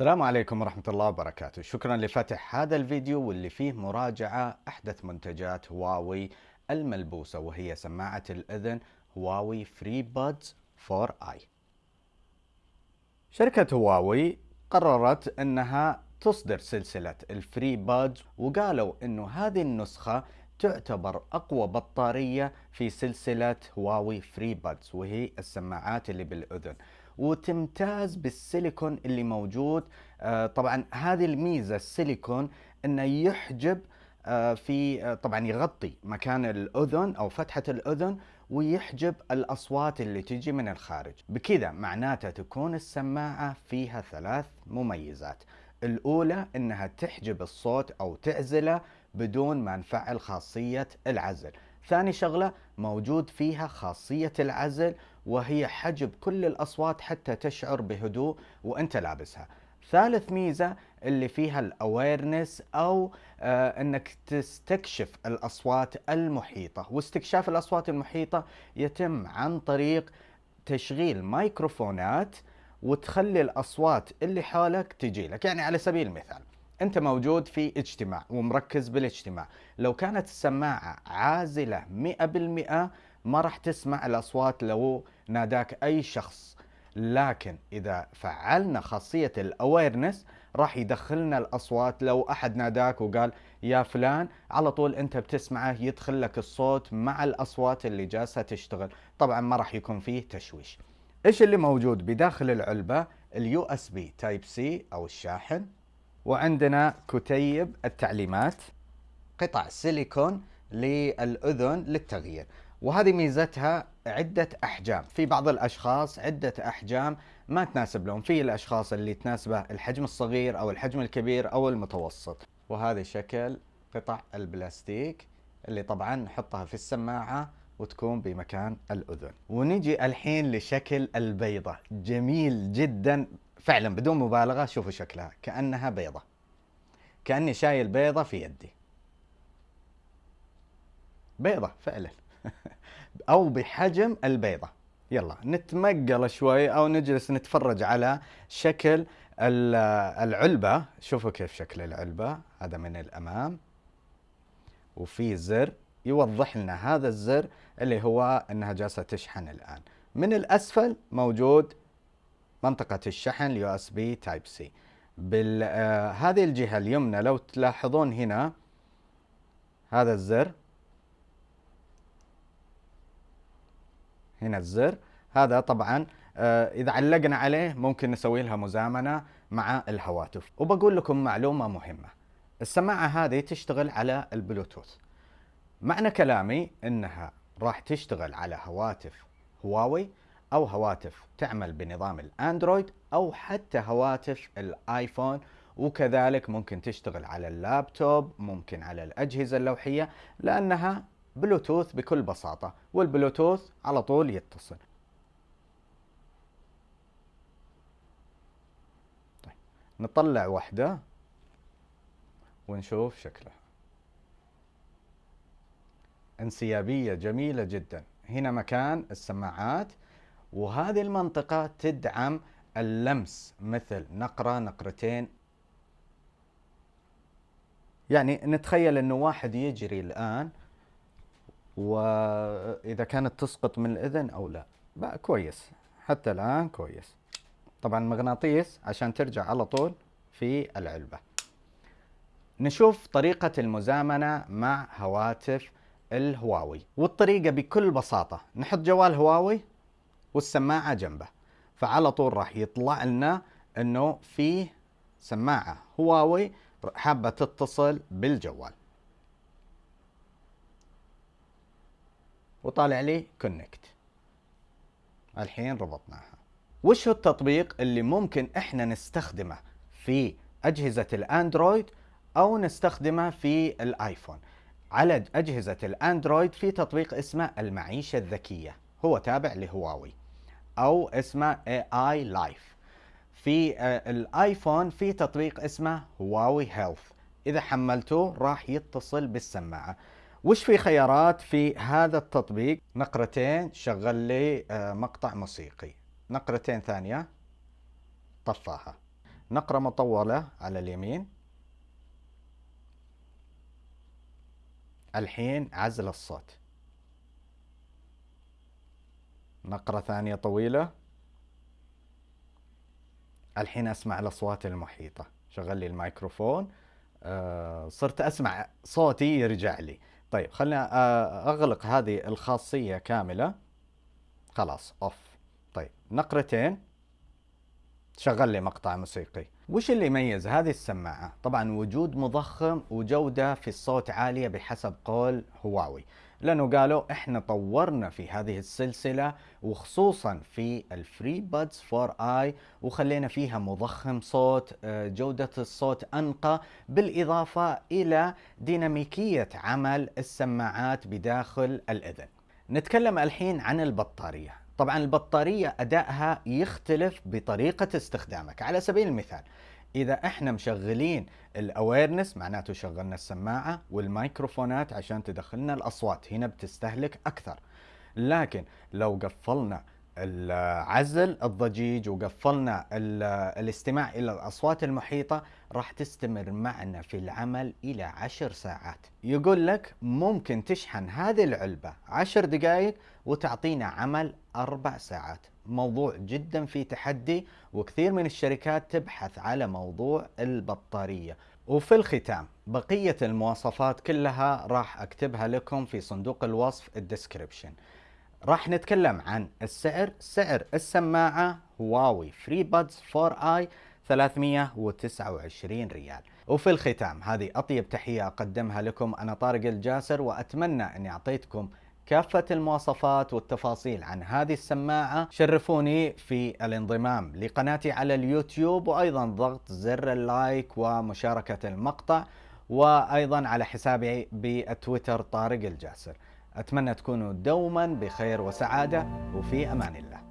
السلام عليكم ورحمة الله وبركاته. شكرا لفتح هذا الفيديو واللي فيه مراجعة أحدث منتجات هواوي الملبوسة وهي سماعة الأذن هواوي FreeBuds 4i شركة هواوي قررت أنها تصدر سلسلة ال FreeBuds وقالوا أنه هذه النسخة تعتبر أقوى بطارية في سلسلة هواوي FreeBuds وهي السماعات اللي بالأذن. وتمتاز بالسيليكون اللي موجود. آه، طبعا هذه الميزة السيليكون إنه يحجب آه، في آه، طبعا يغطي مكان الأذن أو فتحة الأذن ويحجب الأصوات اللي تجي من الخارج. بكذا معناته تكون السماعة فيها ثلاث مميزات. الأولى إنها تحجب الصوت أو تعزله بدون ما نفعل خاصية العزل. ثاني شغلة موجود فيها خاصية العزل وهي حجب كل الأصوات حتى تشعر بهدوء وأنت لابسها. ثالث ميزة اللي فيها الاويرنس أو آه إنك تستكشف الأصوات المحيطة. واستكشاف الأصوات المحيطة يتم عن طريق تشغيل مايكروفونات وتخلي الأصوات اللي حولك تجي لك. يعني على سبيل المثال أنت موجود في اجتماع ومركز بالاجتماع. لو كانت السماعة عازلة مئة بالمئة ما راح تسمع الأصوات لو ناداك أي شخص. لكن إذا فعلنا خاصية ال awareness راح يدخلنا الأصوات. لو أحد ناداك وقال يا فلان على طول أنت بتسمعه يدخل لك الصوت مع الأصوات اللي جالسة تشتغل. طبعا ما راح يكون فيه تشويش. إيش اللي موجود بداخل العلبة؟ ال USB Type-C أو الشاحن. وعندنا كتيب التعليمات قطع سيليكون للأذن للتغيير. وهذه ميزتها عدة أحجام. في بعض الأشخاص عدة أحجام ما تناسب لهم. في الأشخاص اللي تناسبه الحجم الصغير أو الحجم الكبير أو المتوسط. وهذا شكل قطع البلاستيك اللي طبعا نحطها في السماعة وتكون بمكان الأذن. ونجي الحين لشكل البيضة. جميل جدا. فعلا بدون مبالغة شوفوا شكلها. كأنها بيضة. كأني شايل بيضة في يدي. بيضة فعلا. أو بحجم البيضة. يلا نتمقل شوي أو نجلس نتفرج على شكل العلبة. شوفوا كيف شكل العلبة. هذا من الأمام. وفي زر يوضح لنا هذا الزر اللي هو إنها جالسة تشحن الآن. من الأسفل موجود منطقة الشحن Type-C بهذه الجهة اليمنى لو تلاحظون هنا هذا الزر هنا الزر هذا طبعا آه، إذا علقنا عليه ممكن نسوي لها مزامنة مع الهواتف. وبقول لكم معلومة مهمة. السماعة هذه تشتغل على البلوتوث. معنى كلامي إنها راح تشتغل على هواتف هواوي أو هواتف تعمل بنظام الأندرويد أو حتى هواتف الآيفون وكذلك ممكن تشتغل على اللابتوب ممكن على الأجهزة اللوحية لأنها بلوتوث بكل بساطة والبلوتوث على طول يتصل. طيب نطلع واحدة ونشوف شكلها. انسيابية جميلة جدا. هنا مكان السماعات. وهذه المنطقة تدعم اللمس مثل نقرة نقرتين. يعني نتخيل إنه واحد يجري الآن وإذا كانت تسقط من الإذن أو لا. بقى كويس. حتى الآن كويس. طبعا مغناطيس عشان ترجع على طول في العلبة. نشوف طريقة المزامنة مع هواتف الهواوي. والطريقة بكل بساطة. نحط جوال هواوي. والسماعة جنبه. فعلى طول راح يطلع لنا إنه فيه سماعة هواوي حابة تتصل بالجوال. وطالع لي كونكت الحين ربطناها. وش هو التطبيق اللي ممكن إحنا نستخدمه في أجهزة الأندرويد أو نستخدمه في الآيفون؟ على أجهزة الأندرويد في تطبيق اسمه المعيشة الذكية. هو تابع لهواوي. أو اسمه AI Life في آه، الايفون في تطبيق اسمه Huawei Health إذا حملتوه راح يتصل بالسماعة. وش في خيارات في هذا التطبيق؟ نقرتين شغل لي آه، مقطع موسيقي. نقرتين ثانية طفاها. نقرة مطولة على اليمين. الحين عزل الصوت. نقرة ثانية طويلة. الحين أسمع الأصوات المحيطة. شغل لي الميكروفون. أه صرت أسمع صوتي يرجع لي. طيب خلينا آه، أغلق هذه الخاصية كاملة. خلاص off. طيب نقرتين. شغل لي مقطع موسيقي. وش اللي يميز هذه السماعة؟ طبعا وجود مضخم وجودة في الصوت عالية بحسب قول هواوي. لأنه قالوا إحنا طورنا في هذه السلسلة وخصوصا في ال FreeBuds 4i وخلينا فيها مضخم صوت آه، جودة الصوت أنقى بالإضافة إلى ديناميكية عمل السماعات بداخل الإذن. نتكلم الحين عن البطارية. طبعا البطارية أدائها يختلف بطريقة استخدامك. على سبيل المثال إذا إحنا مشغلين الاويرنس معناته شغلنا السماعة والميكروفونات عشان تدخلنا الأصوات هنا بتستهلك أكثر. لكن لو قفلنا العزل الضجيج وقفلنا الاستماع إلى الأصوات المحيطة راح تستمر معنا في العمل إلى عشر ساعات. يقول لك ممكن تشحن هذه العلبة عشر دقائق وتعطينا عمل أربع ساعات. موضوع جدا في تحدي وكثير من الشركات تبحث على موضوع البطارية. وفي الختام بقية المواصفات كلها راح أكتبها لكم في صندوق الوصف الديسكريبشن. راح نتكلم عن السعر. سعر السماعة هواوي FreeBuds 4i 329 ريال. وفي الختام هذه أطيب تحية أقدمها لكم أنا طارق الجاسر وأتمنى أني أعطيتكم كافة المواصفات والتفاصيل عن هذه السماعة شرفوني في الانضمام لقناتي على اليوتيوب وأيضا ضغط زر ال like ومشاركة المقطع وأيضا على حسابي بالتويتر طارق الجاسر. أتمنى تكونوا دوما بخير وسعادة وفي أمان الله.